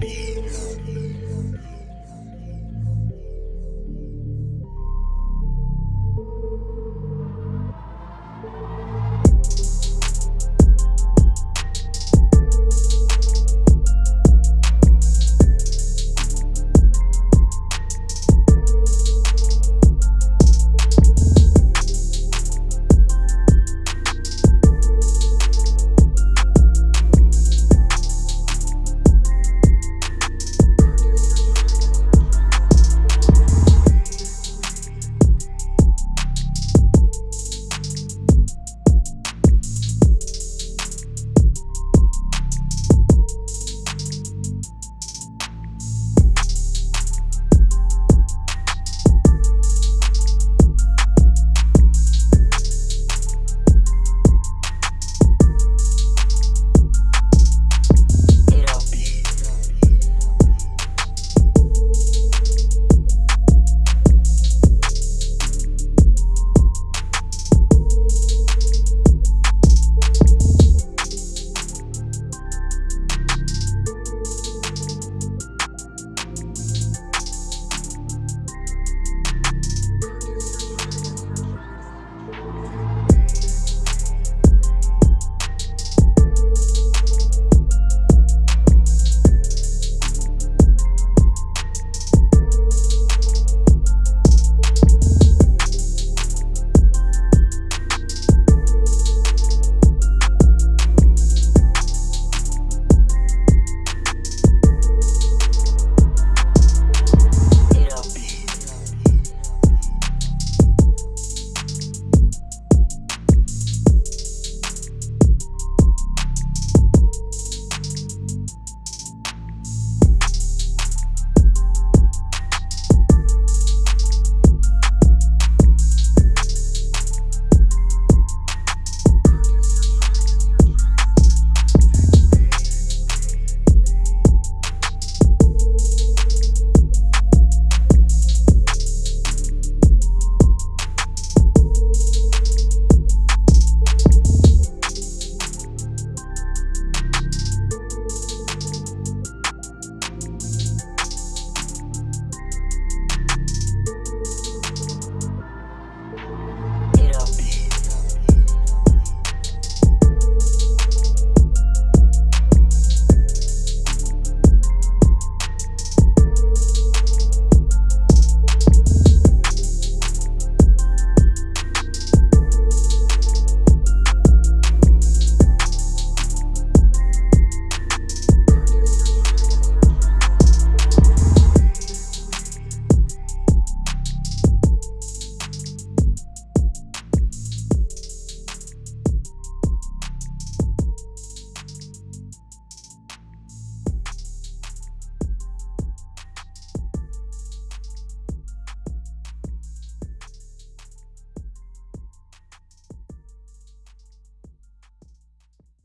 Peace.